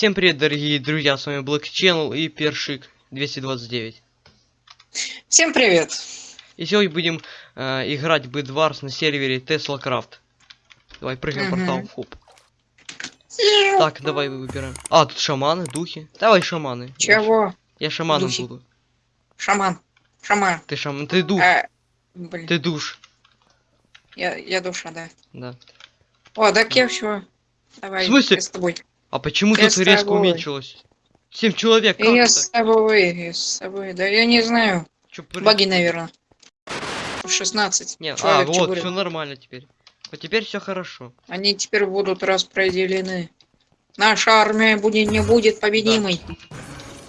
Всем привет, дорогие друзья, с вами Black Channel и Першик 229. Всем привет! И сегодня будем э, играть Бэдварс на сервере Tesla Craft. Давай прыгаем Мгм. портал, хоп. Так, давай выбираем. А, тут шаманы, духи. Давай шаманы. Чего? Я шаманом Духи. буду. Шаман. Шаман. Ты шаман, ты дух, А, блин, ты душ. я, я душа, да. Да. О, так я все. Давай, В смысле? я с тобой. А почему Я тут резко тобой. уменьшилось? Семь человек, как я это? с тобой, я с тобой. Да я не знаю. Чё, Баги, наверное. 16. Не, а, человек, вот, все нормально теперь. Вот теперь все хорошо. Они теперь будут распределены. Наша армия будет, не будет победимой.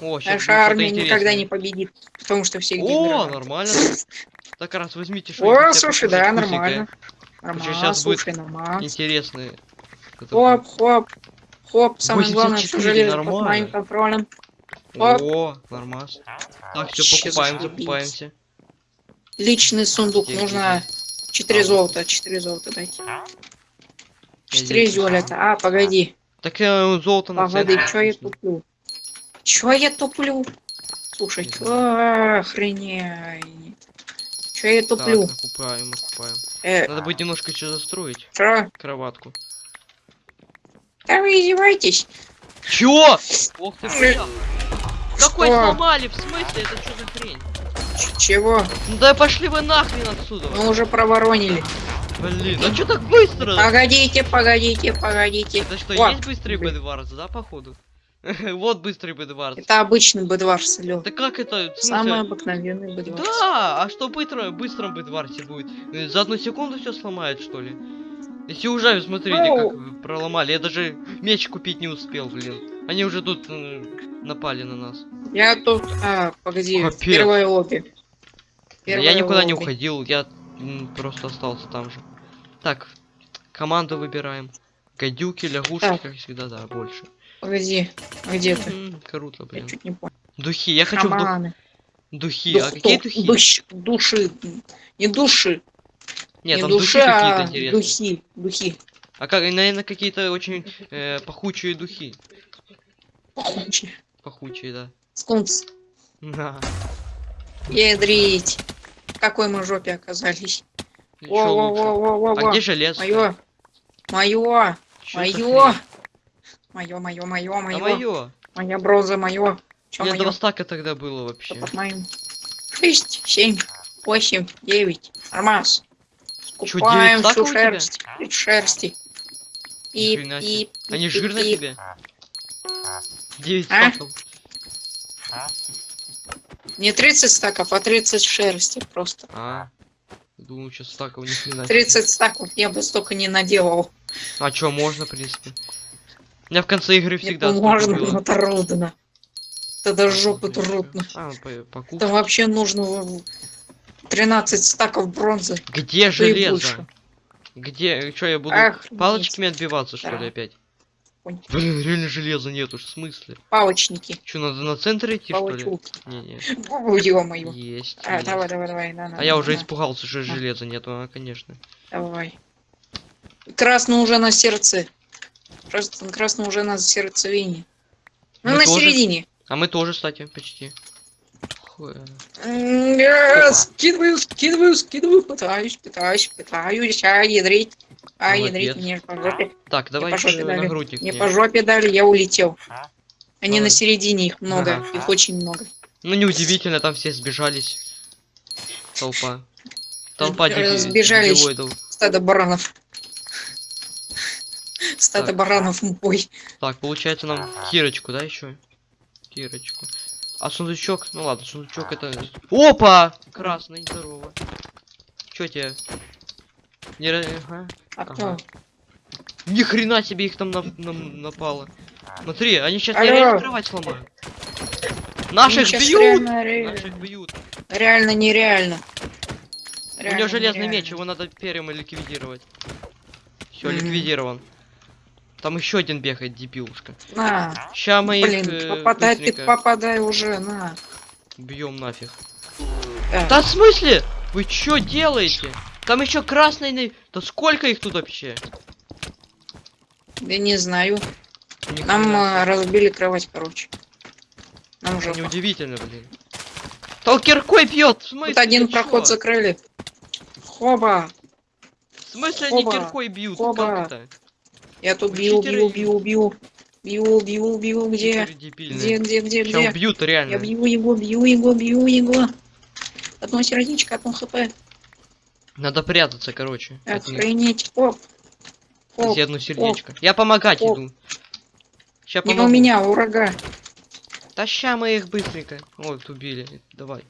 О, сейчас Наша армия никогда не победит. Потому что все О, нормально. Так раз возьмите О, что-нибудь. слушай, да, нормально. Нормально, будет слушай. Интересные. Это Хоп, хоп, хоп, самое главное, 84, железо под нормально. моим контролем. будет. О, нормас. Так, все покупаем, закупаемся. Личный сундук, Где, нужно А, 4 вот. золота, 4 золота дайте. Я 4 здесь. золота, а, погоди, Так я золото на погоди, чё я туплю? Чё я туплю? Слушай, охренеть? Чё я Так, туплю? накупаем, накупаем. Э, Надо будет немножко еще застроить чё? кроватку. Издеваетесь? Чё? Ох ты, бля. Какой сломали? В смысле? Это что за хрень? Ч- Чего? Ну да пошли вы нахрен отсюда. Мы уже проворонили. Блин, а что так быстро? Погодите, погодите, погодите. Это что, О, есть быстрый блин. Бэдварс, да, походу? Вот быстрый Бэдварс. Это обычный бедварс, алё. Да как это? Самый обыкновенный бедварс. Да, а что быстро, быстром Бэдварсе будет? Э, За одну секунду все сломает, что ли? Если уже, смотрите, Ну. как проломали. Я даже меч купить не успел, блин. Они уже тут э, напали на нас. Я тут... А, погоди, Капец. первое лобби. Первое я никуда не лобби. уходил, я м, просто остался там же. Так, команду выбираем. Гадюки, лягушки, Так. как всегда, да, больше. Погоди, а где ты? М, Круто, Я блин. чуть не понял. Духи, я хочу в дух- Шаманы. духи. А Дух- какие дух- духи? душ- души. Не души. Нет, не там души, духи а какие-то интересные. духи. Духи. А как, наверное, какие-то очень э, пахучие духи. Пахучие. Пахучие, да. Скунс. Да. Ядрить. Какой мы жопе оказались? Ещё лучше. Во-во-во-во-во. А где железо? Мое. Мое. Мое. Мое, мое, мое, А мое. моё. Моя бронза, мое. Чё У меня два мое? стака тогда было вообще. Шесть, семь, восемь, девять. Нормас. Скупаем девять стаков всю шерсть. Шерсти. И, и. Они жирные и, тебе? Девять А? стаков. Не 30 стаков, а 30 шерсти просто. А. Думаю, что стаков ни хрена себе. 30 стаков я бы столько не наделал. А чё, можно, в принципе. У меня в конце игры всегда столько можно, было. но трудно. Это до жопы трудно. А, по- покупки. Это вообще нужно 13 стаков бронзы. Где и железо? больше. Где? Что я буду Ах, палочками отбиваться, что Да. ли, опять? Блин, реально железа нету, в смысле? Палочники. Что, надо на центр идти, что ли? Не-не. Ё-моё. Есть. А, есть. давай, давай, давай. на, на, А я на, уже на. испугался, что На. железа нету, а, конечно. Давай. Красный уже на сердце. Красный, красный уже на сердцевине. Ну, Мы на тоже. середине. А мы тоже, кстати, почти. М, я. Скидываю, скидываю, скидываю. Пытаюсь, пытаюсь, пытаюсь. А, ядрить. А, ядрить мне по жопе. Так, давай по жопе еще на дали. грудик. Мне по жопе дали, я улетел. Они Давай. на середине, их много. Ага. Их очень много. Ну, неудивительно, там все сбежались. Толпа. Толпа Э, сбежались. Стадо баранов. Стадо Так. баранов в бой. Так, получается нам кирочку, да, еще? Кирочку. А сундучок? Ну ладно, сундучок это... Опа! Красный, здорово. Чё тебе? Не... Ага. А Ага. кто? Ни хрена себе их там нап- нам напало. Смотри, они сейчас Алло. реально кровать сломают. Наших бьют! реально, ре- Наших бьют. реально нереально. У него Реально железный нереально. меч, его надо первым ликвидировать. Все, Мгм. ликвидирован. Там еще один бегает, дебилушка. На, Ща мы блин, их э, попадай, ты попадай уже, на. бьем нафиг. Да. Да в смысле? Вы что делаете? Там еще красный... Да сколько их тут вообще? Я не знаю. Ни Нам э, разбили кровать, короче. Нам уже. Неудивительно, блин. То киркой бьет! В смысле? Тут один проход чё? закрыли. Хоба! В смысле они Хоба, киркой бьют? хоба. Как это? Я тут бью, бью, бью, бью. Бью, бью, бью, где? Где, где, где, где? убьют Я реально. бью его, бью его, бью его. Одно сердечко, одно хп. Надо прятаться, короче. Охренеть. Оп. Оп. Одно сердечко. Я помогать Оп. иду. Сейчас Не помогу. у меня, у врага. Да ща мы их быстренько. Вот, убили. Давай.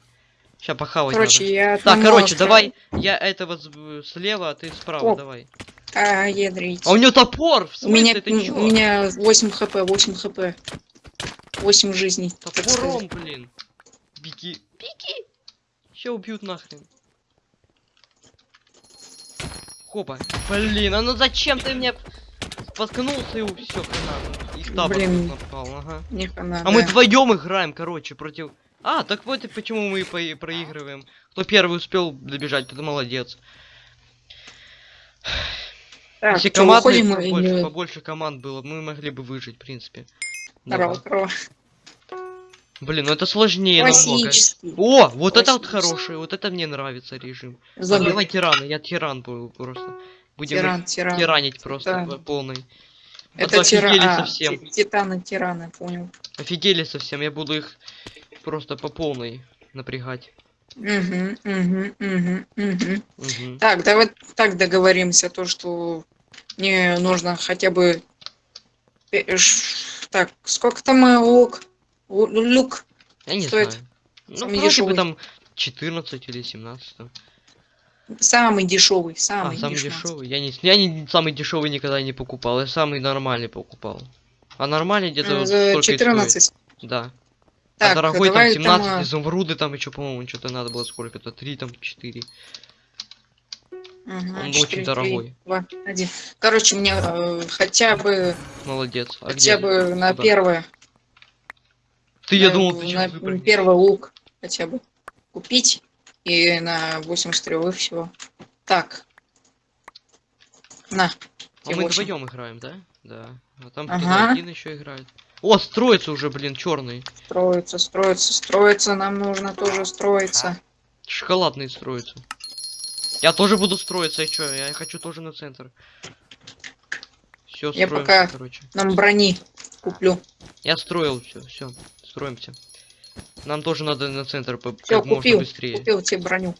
Сейчас похавать Короче, надо. я... Так, короче, давай. Я этого слева, а ты справа, Оп. давай. А, ядрить. А у него топор! В У меня, чё? у меня 8 хп, 8 хп. 8 жизней. Топором, блин. Беги. Беги. Ща убьют нахрен. Хопа. Блин, а ну зачем ты мне споткнулся и все. Их табор Блин. тут напал, ага. Не хана, А мы да. вдвоем играем, короче, против... А, так вот и почему мы по- проигрываем. Кто первый успел добежать, тот молодец. Так, Если чё, команд уходим побольше, или... побольше команд было, мы могли бы выжить, в принципе. Здорово, здорово. Блин, ну это сложнее намного. О, вот это вот хороший, вот это мне нравится режим. А Зомби. давай тирана, я тиран был просто. Будем Тиран, тиран. тиранить просто Тиран. по полной. Это А то офигели тиран. совсем. Титаны, тираны, понял. Офигели совсем, я буду их просто по полной напрягать. Угу, угу, угу, угу. Мгм. Так, давай так договоримся, то, что мне нужно хотя бы... пе- ш- Так, сколько там э, лук? Лу- Люк. Я не Стоит знаю. Ну, самый вроде дешевый. бы там 14 или 17. там. Самый дешевый, А, самый, самый дешманский. дешевый. Я не, я не самый дешевый никогда не покупал, я самый нормальный покупал. А нормальный где-то За стоит. 14. Да. Так, а дорогой там давай 17, там, а, изумруды там еще, по-моему, что-то надо было сколько-то, 3 там, 4. Ага, Он четыре, очень три, дорогой. два, один. Короче, мне э, хотя бы, Молодец. А хотя где? бы на Куда? первое, Ты, я на- думал, ты на первый лук хотя бы купить и на 8 стрел и все. Так. На. А мы вдвоем играем, да? Да. А там Ага. один еще играет. О, строится уже, блин, черный. Строится, строится, строится. Нам нужно тоже строиться. Шоколадный строится. Я тоже буду строиться, и чё? Я хочу тоже на центр. Все, Я строимся, пока- короче. Нам брони куплю. Я строил все, все, строимся. Нам тоже надо на центр по- Все, как можно купил. быстрее. Купил тебе броню.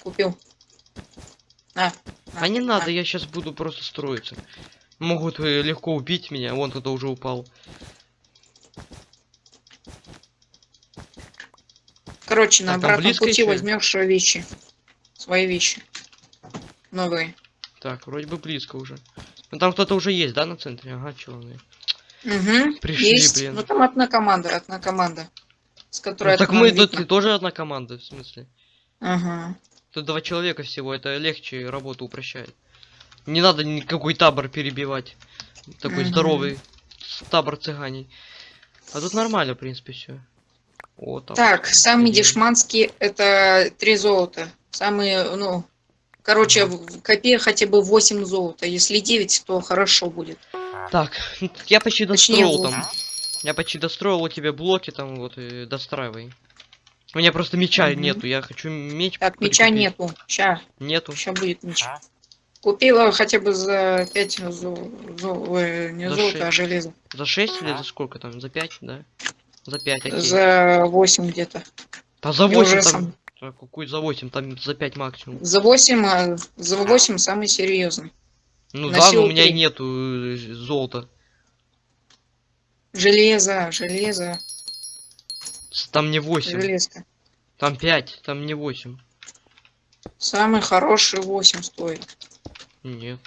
Купил. На. А не на. надо, я сейчас буду просто строиться. Могут э, легко убить меня, вон кто-то уже упал. Короче, на там обратном пути возьмешь вещи. Свои вещи. Новые. Так, вроде бы близко уже. Ну там кто-то уже есть, да, на центре? Ага, черные. Угу. Пришли, Есть. блин. Ну там одна команда, одна команда. С которой Ну, так мы видно. тут тоже одна команда, в смысле. Ага. Тут два человека всего, это легче работу упрощает. Не надо никакой табор перебивать. Такой Мгм. здоровый табор цыганей. А тут нормально, в принципе, все. О, там. Так, самый Один. дешманский это три золота. Самые, ну, короче, в копе хотя бы 8 золота. Если 9, то хорошо будет. Так, я почти Точнее, достроил вот. там. Я почти достроил у тебя блоки там, вот, и достраивай. У меня просто меча Мгм. нету, я хочу меч Так, меча прикупить. нету. Ща, Нету. ща будет меч. Купила хотя бы за 5 зол... зол- ой, не За золото, шесть. а железо. За 6 или за сколько там? За 5, да? За 5, окей. За 8 где-то. А за Я 8 уже там... сам- Так, какой за 8? Там за 5 максимум. За 8, а за 8 самый серьезный. Ну На да, но у меня три. нету э, золота. Железо, железо, Там не 8. железка. Там 5, там не 8. Самый хороший 8 стоит. Нет.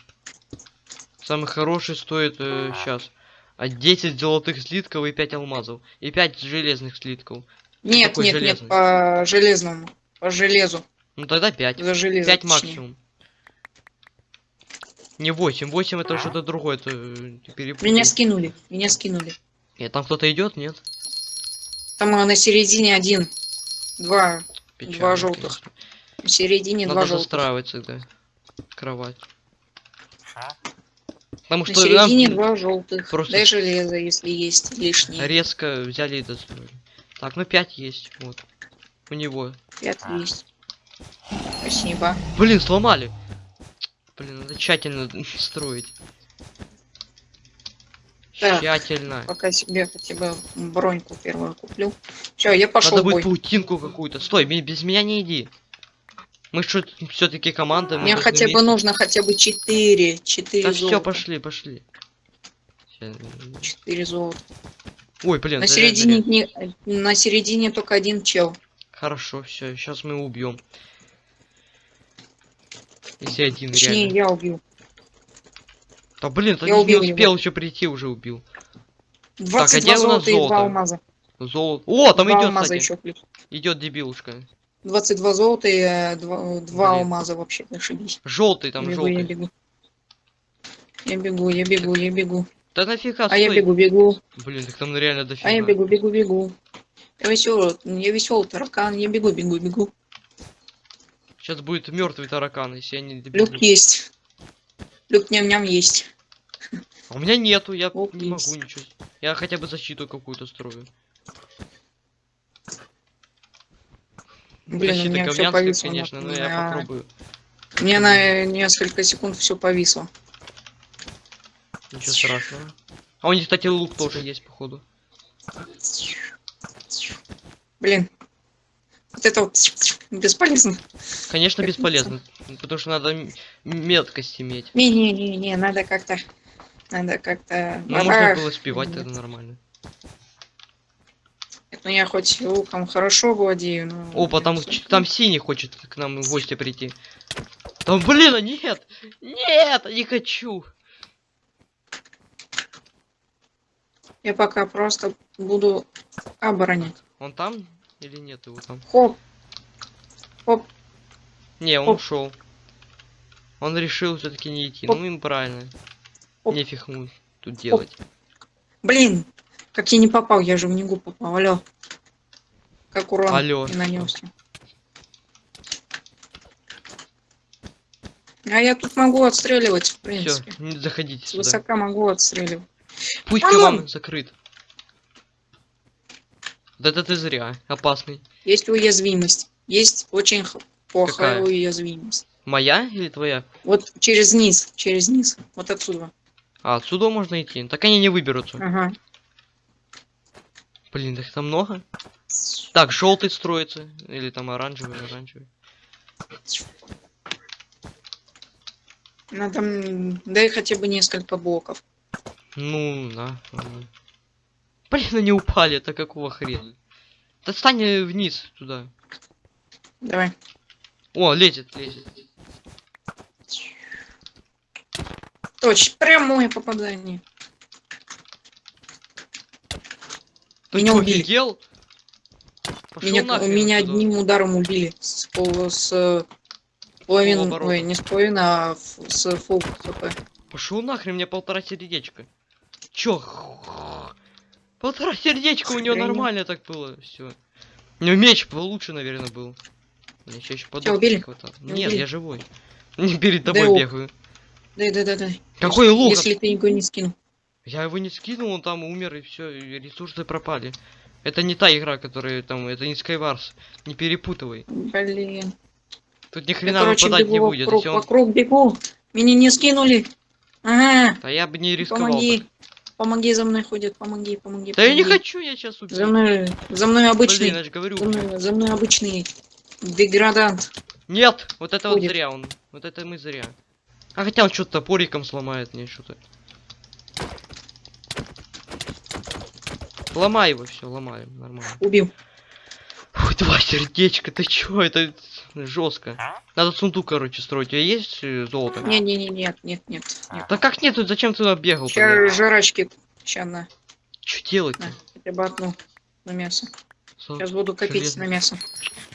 Самый хороший стоит сейчас. а 10 золотых слитков и 5 алмазов. И 5 железных слитков. Нет, Какой нет, железный? нет, по железному. По железу. Ну тогда 5. За железо. 5 точнее. максимум. Не 8. 8 это что-то другое. Это э, перепутал. Меня скинули, меня скинули. Нет, там кто-то идет, нет? Там а, на середине один. Два. Печально, желтых. конечно. В середине Надо два желтых. застраивать тогда. Кровать. Потому На что середине нам два желтых. просто Дай железо, если есть лишнее. резко взяли и достроили. Так, ну 5 есть, вот. У него. Пять есть. Спасибо. Блин, сломали. Блин, надо тщательно строить. Так. Тщательно. Пока себе хотя бы броньку первую куплю. Все, я пошел Надо будет паутинку какую-то. Стой, без меня не иди. Мы что, все-таки команда. Мне хотя бы вместе- нужно хотя бы 4. 4 Да золота. все, пошли, пошли. Ща- 4 золота. Ой, блин, На это середине, реально не, на середине только один чел. Хорошо, все, сейчас мы убьем. Если один Точнее, реально. я убил. Да блин, ты я не убил успел еще прийти, уже убил. 22 где у нас золота и 2 золото? алмаза. Золото. О, там идет, алмаза кстати. еще плюс. Идет дебилушка. 22 золота и 2, Блин. алмаза вообще, ошибись. Желтый там я бегу, я желтый. бегу. Я бегу, я бегу, я бегу. Да нафига, А я бегу, бегу. Блин, так там реально дофига. А я бегу, бегу, бегу. Я веселый, я веселый таракан, я бегу, бегу, бегу. Сейчас будет мертвый таракан, если я не добегу. Люк есть. Люк ням-ням есть. А у меня нету, я Ох, не могу есть. ничего. Я хотя бы защиту какую-то строю. Блин, у Защита меня все повисло. конечно, но я попробую. У меня на несколько секунд все повисло. Ничего страшного. А у них, кстати, лук тоже есть, походу. Блин. Вот это вот бесполезно. Конечно, Как бесполезно. Потому что надо меткость иметь. Не-не-не-не, надо как-то... Надо как-то... Ну, можно было спевать, нет. это нормально. Ну я хоть луком хорошо владею, но... О, там, всё. ч- там синий хочет к нам в гости прийти. Там, блин, а нет! Нет, не хочу! Я пока просто буду оборонять. Он там или нет его там? Хоп. Не, он Оп. ушел. Он решил все-таки не идти. Оп. Ну им правильно. Оп. Нефиг ему тут делать. Блин, как я не попал, я же в него попал. Алло. Как урон Алло. не нанесся. А я тут могу отстреливать, в принципе. не заходите С сюда. высока могу отстреливать. Пусть А вам закрыт. Да это ты зря. Опасный. Есть уязвимость. Есть очень плохая Какая? уязвимость. Моя или твоя? Вот через низ, через низ. Вот отсюда. А, отсюда можно идти. Так они не выберутся. Ага. Блин, их там много. Так, желтый строится. Или там оранжевый, оранжевый. Надо, дай хотя бы несколько блоков. Ну, да. ладно. Блин, они упали, это какого хрена? Да стань э, вниз туда. Давай. О, лезет, лезет. Точно, прямое попадание. Ты Меня убили. офигел? Меня, нахрен меня одним ударом убили. С, пол- с э, половин, ой, не с половины, а с фул хп. Пошел нахрен, мне полтора сердечка. Чё? Полтора сердечка у него нормально так было. Все. У него меч получше, наверное, был. Я еще еще. Тебя Нет, убили? я живой. Не перед тобой лук. бегаю. Дай, дай, дай, дай. Какой лук? Если ты его не скинул. Я его не скинул, он там умер и все, ресурсы пропали. Это не та игра, которая там, это не Skywars. Не перепутывай. Блин. Тут ни Я, хрена короче, выпадать не будет. вокруг, он... вокруг бегу. Меня не скинули. Ага. Да я бы не рисковал. Помоги. так. Помоги, за мной ходят. Помоги, помоги. Да я не помоги. хочу, я сейчас убью. За мной, за мной обычный. Блин, я же говорю. За мной, за мной обычный деградант. Нет, вот это вот Ходит. зря он. Вот это мы зря. А хотя он что-то топориком сломает мне что-то. Ломай его, все, ломаем, нормально. Убил. Ой, два сердечка, ты чё, это жестко. Надо сундук, короче, строить. У тебя есть э, золото? Не, не, не, нет, нет, нет, нет. Да как нет, тут зачем ты туда бегал? Сейчас жрачки. Сейчас на, Что делать-то? на, хотя бы одну на мясо. Со- Сейчас буду копить железно. на мясо.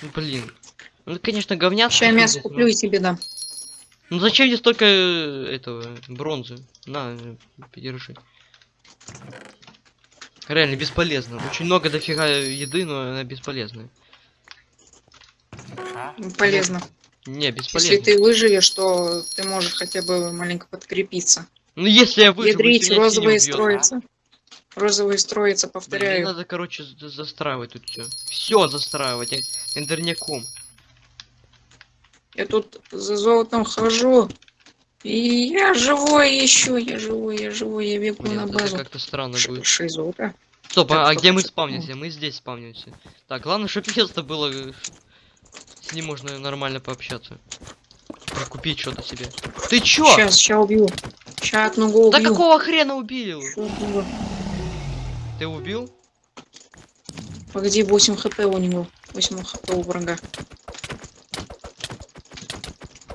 Ну, Блин. Ну, конечно, говняк. Сейчас мясо куплю и тебе дам. Ну зачем мне столько э, этого бронзы? На, э, подержи. Реально бесполезно. Очень много дофига еды, но она бесполезная. Полезно. Не, Если бесполезно. ты выживешь, то ты можешь хотя бы маленько подкрепиться. Ну если я выживу, Ядрить, если розовые убьёт. строятся. Розовые строятся, Блин, повторяю. надо, короче, за- застраивать тут все. Все застраивать, эндерняком. Я тут за золотом хожу. И я живой еще, я живой, я живой, я бегу Блин, на базу. как-то странно Ш- будет. Шесть золота. Стоп, Так, а, а где мы спавнимся? Мы здесь спавнимся. Так, главное, чтобы место было, э, с ним можно нормально пообщаться. Купить что-то себе. Ты чё? Сейчас, сейчас убью. Сейчас одного Да убью. какого хрена убил? Ща убью. Ты убил? Погоди, 8 хп у него. 8 хп у врага.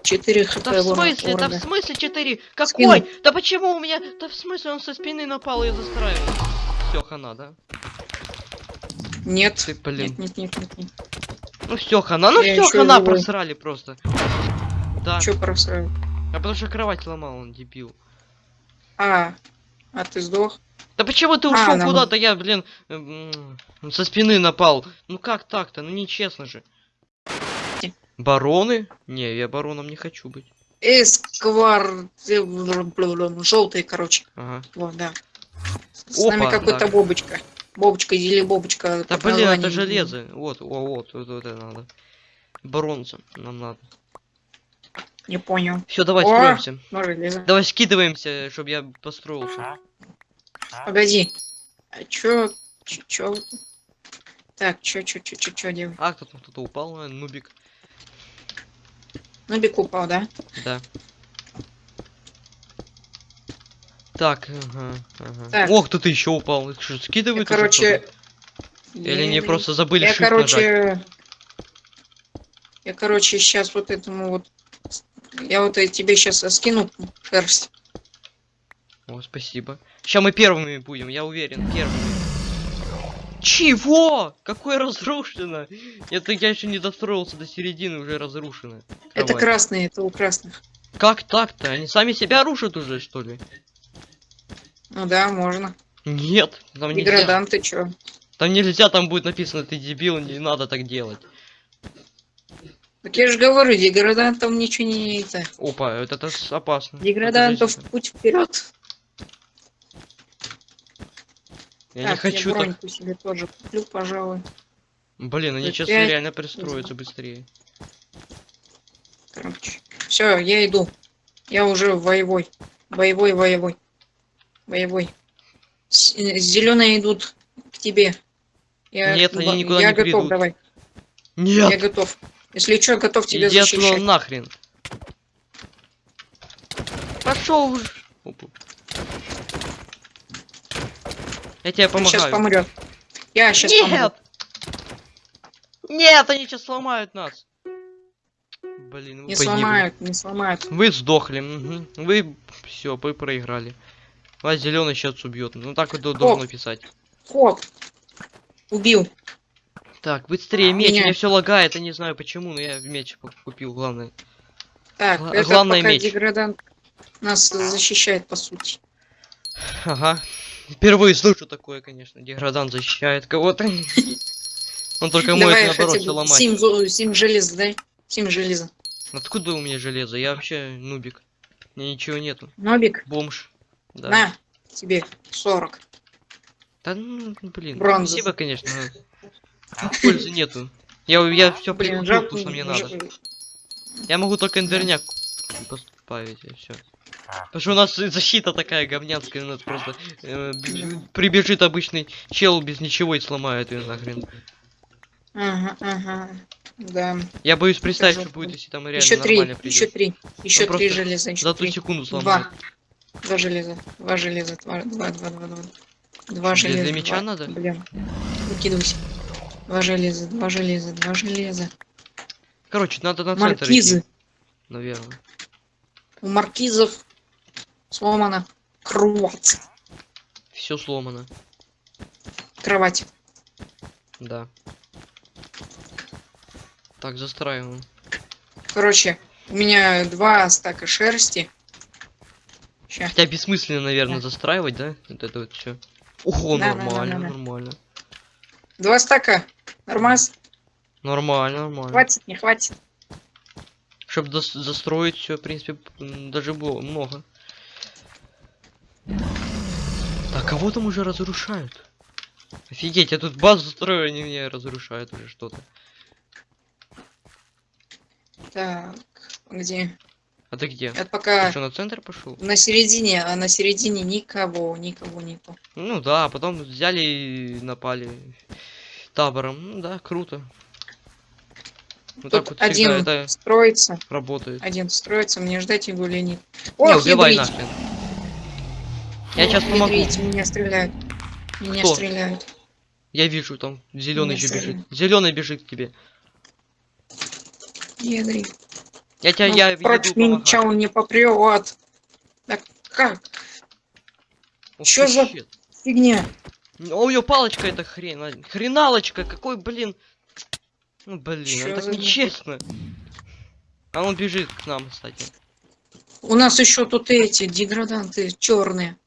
4 хп Да в врага- смысле? у Да в врага. смысле 4? Какой? Скинул. Да почему у меня? Да в смысле он со спины напал и застраивал? Все, хана, да? Нет. Ты, блин. Нет, нет, нет, нет, нет. Ну все, хана, ну все, хана просрали просто. Да. Чё просрал? А потому что кровать ломал, он дебил. А, а ты сдох? Да почему ты А, ушел нам- куда-то? Я, блин, со спины напал. Ну как так-то? Ну нечестно же. Бароны? Не, я бароном не хочу быть. Эсквар... Желтый, короче. Ага. Вот, да. С Опа, нами какой-то бобочка. Бобочка или бобочка. Да блин, это железо. Вот, о, вот, вот, вот это надо. Бронза нам надо. Не понял. Все, давай О! строимся. Давай скидываемся, чтобы я построился. Погоди. А чё? Чё? чё? Так, чё, чё, чё, чё, чё делать? А, кто-то кто-то упал, нубик. Нубик упал, да? Да. Так, ага, ага. Так. О, кто-то еще упал. Их Что, Я, скидывают уже короче... Или не я- просто забыли Я, shift нажать? короче... Я, короче, сейчас вот этому вот... Я вот э, тебе сейчас скину шерсть. О, спасибо. Сейчас мы первыми будем, я уверен, первыми. Чего? Какое разрушено? Это я еще не достроился до середины, уже разрушено. Это Кровать. красные, это у красных. Как так-то? Они сами себя рушат уже, что ли? Ну да, можно. Нет, там нельзя. Деграданты, чё? Там нельзя, там будет написано, ты дебил, не надо так делать. Так я же говорю, деградантам ничего не это. Опа, это, это опасно. Деградантов Подождите. путь вперед. Я не так, хочу я так. себе тоже куплю, пожалуй. Блин, они сейчас я- реально пристроятся быстрее. Короче. Все, я иду. Я уже воевой. Боевой, воевой. Боевой. Зеленые идут к тебе. Я, Нет, они никуда я не готов, придут. давай. Я Нет, готов. Если что, готов тебя иди отсюда защищать. нахрен. Пошел уже. Опа. Я тебе Он сейчас помогаю. помрет. Я сейчас помру. Нет! Нет, они сейчас сломают нас. Блин, вы Не погибли. сломают, не сломают. Вы сдохли. Вы все, вы проиграли. Вас зеленый сейчас убьет. Ну так вот до- должно писать. Хоп. Убил. Так, быстрее меч. Меня. Меня все лагает, я не знаю почему, но я меч ку- купил, главное. Так, Гла- это главное пока меч. деградант нас защищает, по сути. Ага. Впервые слышу такое, конечно. Деградант защищает кого-то. Он только Давай наоборот все бы ломать. 7, 7 железа, дай. 7 железа. Откуда у меня железо? Я вообще нубик. Меня ничего нету. Нобик, Бомж. Да. на, тебе 40. Да ну, блин. Бронза. Спасибо, конечно. но Пользы нету. Я, я все прикупил, то, что мне надо. Я могу только эндерняк поставить, и все. Потому что у нас защита такая говнянская, у нас просто э, прибежит обычный чел без ничего и сломает ее нахрен. Ага, ага. Да. Я боюсь представить, что будет, если там реально Еще три, нормально еще придет. три. Еще просто три железа, еще За ту три. секунду сломает. Два. Два железа. Два железа. Два, два, два, два, два. Два железа. для меча два. надо? Блин. Выкидывайся. Два железа, два железа, два железа. Короче, надо на центр Маркизы. идти, наверное. У маркизов сломана кровать. Все сломано. Кровать. Да. Так, застраиваем. Короче, у меня два стака шерсти. Ща. Хотя бессмысленно, наверное, Да. застраивать, да? Вот это вот все. Ого, Да, да, да, нормально, да, да. нормально. Два стака. Нормас? Нормально, нормально. Хватит, не хватит. Чтобы застроить все, в принципе, даже было много. кого там уже разрушают? Офигеть, я тут базу строю, они меня разрушают уже что-то. Так, где? А ты где? Это Ты пока что, на центр пошел? на середине, а на середине никого, никого нету. Ну да, потом взяли и напали табором. Ну да, круто. Вот так вот один это строится, работает. один строится, мне ждать его или нет. Не, Ох, убивай нахрен. Я сейчас помогу. Ядрить, меня стреляют. Меня Кто? стреляют. Я вижу там зеленый Не еще бежит. Зеленый бежит к тебе. Ядрить. Я тебя, Ну, я против меня он не попрет. Да как? Ух чё ты, за- щит. Фигня. О, него палочка это хрен. а, Хреналочка, какой, блин. Ну, блин, Чё это так нечестно. А он бежит к нам, кстати. У нас еще тут эти деграданты черные.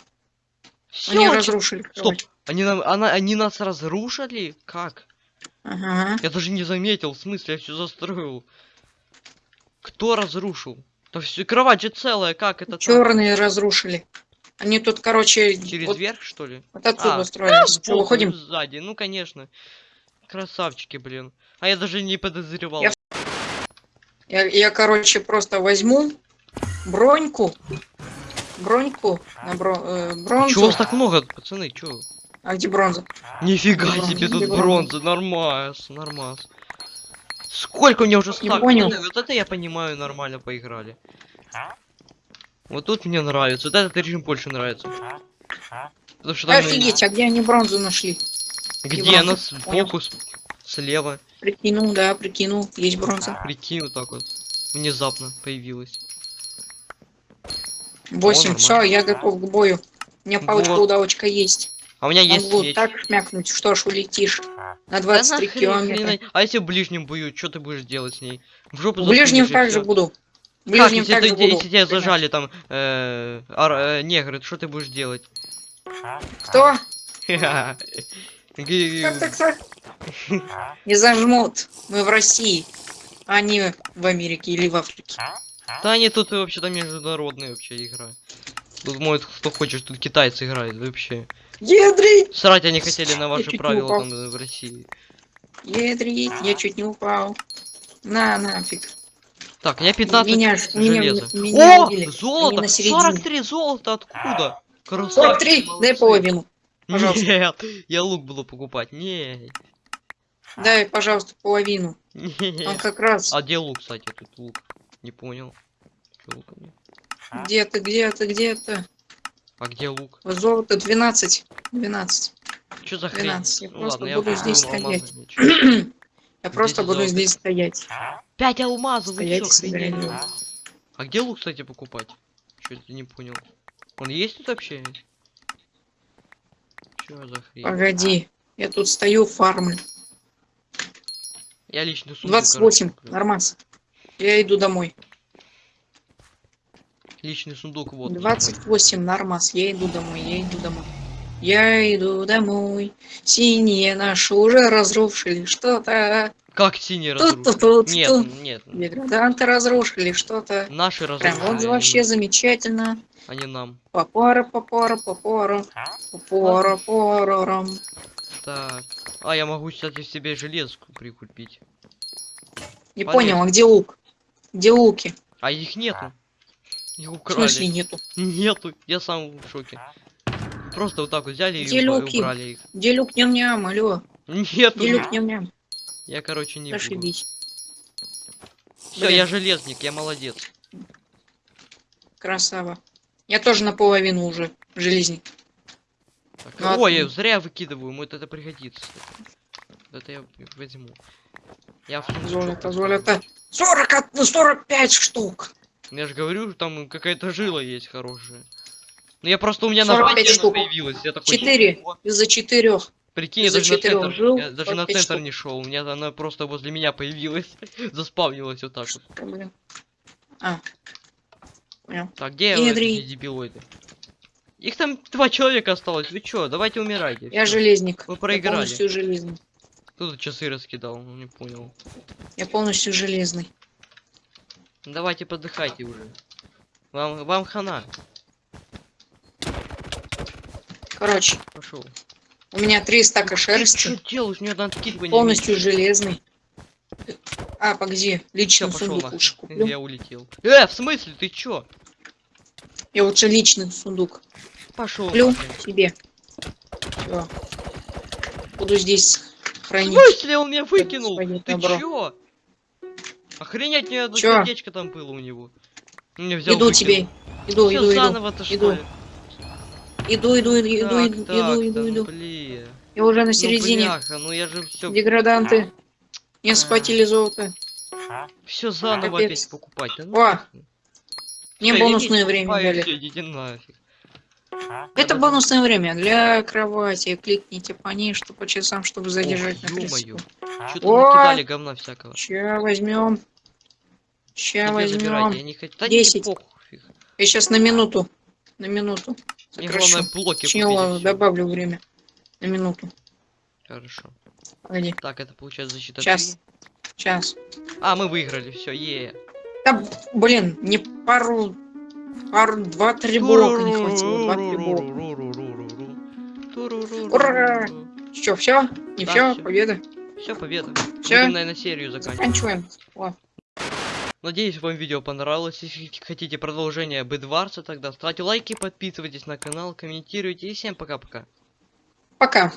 Они Всё, разрушили. Стоп, кровать. они, нам, она, они нас разрушили? Как? Ага. Я даже не заметил, в смысле, я все застроил. Кто разрушил? Да все, кровать же целая, как это так? Черные разрушили. Они тут, короче, Через вот, верх, что ли? вот отсюда А, строились. Что, выходим? Сзади, ну конечно. Красавчики, блин. А я даже не подозревал. Я Я, я, короче, просто возьму броньку. Броньку на бро- э, бронзу. Чего вас так много, пацаны, чё? А где бронза? Нифига Бронза, себе, тут где бронза? бронза, нормас, нормас. Сколько у меня уже Не стак? понял. Вот это я понимаю, нормально поиграли. Вот тут мне нравится, вот этот режим больше нравится. Потому что Офигеть, а где они бронзу нашли? где она сбоку, слева, Прикинул, да, прикинул. Есть бронза. прикинь, вот так вот. Внезапно появилась. Восемь. нормально. Все, я готов к бою. У меня палочка Вот. удавочка есть. А у меня есть Могу меч. так шмякнуть, что ж улетишь. На Да 23 нахрен, километра. хрена- А если в ближнем бою, что ты будешь делать с ней? В жопу В ближнем также буду. В Как, ближнем если, также ты, буду. если тебя зажали там э, ар- э, негры, что ты будешь делать? Кто? Как? Не зажмут. Мы в России, а не в Америке или в Африке. Да они тут вообще-то международная вообще игра. Тут может кто хочет, тут китайцы играют вообще. Ядрить! Срать они хотели на ваши правила там э, в России. Ядрить! Я чуть не упал. На, нафиг. Так, я 15 Меня, ж- меня, железа. меня О, убили. Золото! середине. 43 золота откуда? Красавчик, 43, дай молодцы. половину. пожалуйста. Нет, я лук буду покупать. Не, Дай, пожалуйста, половину. не. Он как раз. А где лук, кстати, тут лук? Не понял. Чё лука нет? Где ты, где ты, где ты? А где лук? Золото 12. 12. Что за хрень? 12, я Ну просто ладно, буду я здесь стоять. Я просто буду золото? здесь стоять. Пять алмазов, Стоять золото. А где лук, кстати, покупать? Чё это не понял? Он есть тут вообще? Чё за хрень? Погоди. Я тут стою, фармлю. Я лично сундук, 28. короче. Нормас. Я иду домой. Личный сундук, вот. мой. 28. Нормас. Я иду домой. Я иду домой. Я иду домой. Синие наши уже разрушили что-то. Как синий Тут, разрушил? тут, тут, Нет, тут. нет. Деграданты разрушили что-то. Наши Прям разрушили. вот а вообще замечательно. А не нам. Попора, попора, попора. Попора, порором. Так. А, я могу, кстати, себе железку прикупить. Не понял, а где лук? Где луки? А их нету. Их В украли. смысле нету? Нету. Я сам в шоке. Просто вот так вот взяли Где и люки? убрали их. Где люк ням-ням, алло? Нету. Где люк ням-ням? Я, короче, не буду. Зашибись. Все, я железник, я молодец. Красава. Я тоже наполовину уже железник. Так, Ну, Ой, я зря выкидываю, ему это пригодится. Это я возьму. Я в Золото, поставлю. золото. 40, от- ну, 45 штук. Я же говорю, там какая-то жила есть хорошая. Ну я просто у меня 45 на штук. появилась. Я такой, Четыре. «О, Из-за четырех. Прикинь, я даже на центр, жил, я даже на 45 центр штук. не шел. У меня она просто возле меня появилась. Заспавнилась вот так вот. Блин? А. Так, где Генри. дебилоиды? Их там два человека осталось. Вы чё, давайте умирайте. Я всё. железник. Вы Я проиграли. полностью железный. Кто тут часы раскидал? Ну не понял. Я полностью железный. Ну, Давайте подыхайте уже. Вам, вам хана. Короче, Пошел. у меня три стака шерсти, что делаешь? Мне надо откидывание. полностью железный. А, погоди, личный пошел нахуй. куплю. Я улетел. Э, в смысле? Ты чё? Я лучше личный сундук Пошел. куплю себе. Всё. Буду здесь В хранить. смысле он меня выкинул? Ты добро. чё? Охренеть, мне одно Чё? сердечко там было у него. Мне взял, Иду выкинул. тебе. Иду, Всё иду, что Иду. Иду, иду, иду, иду, Так, иду, так, иду, иду, ну иду. блин. Я уже на Ну, середине. бляха, ну я же все, Деграданты. Не схватили золото. все заново Капец. опять покупать. Да ну О. Мне Всё, я бонусное время дали. идите нафиг. Это бонусное время для кровати. Кликните по ней, что по часам, чтобы задержать на 30 ё-моё. секунд. Что-то накидали говна всякого. Ща возьмем. Ща забирать, я возьмем. не хочу. Да Десять. не похуй. Я сейчас на минуту. На минуту. Мне главное блоки всё. добавлю время. На минуту. Хорошо. Погоди. Так, это получается защита Сейчас. Сейчас. А, мы выиграли, все, е. Да, блин, не пару... Пару, два-три блока не хватило. Два-три блока. Ура! Что, все? Не Да, все? Победа? Все, победа. Всё? Будем, наверное, серию. Заканчиваем. О, Надеюсь, вам видео понравилось. Если хотите продолжение Бедварса, тогда ставьте лайки, подписывайтесь на канал, комментируйте и всем пока-пока. пока.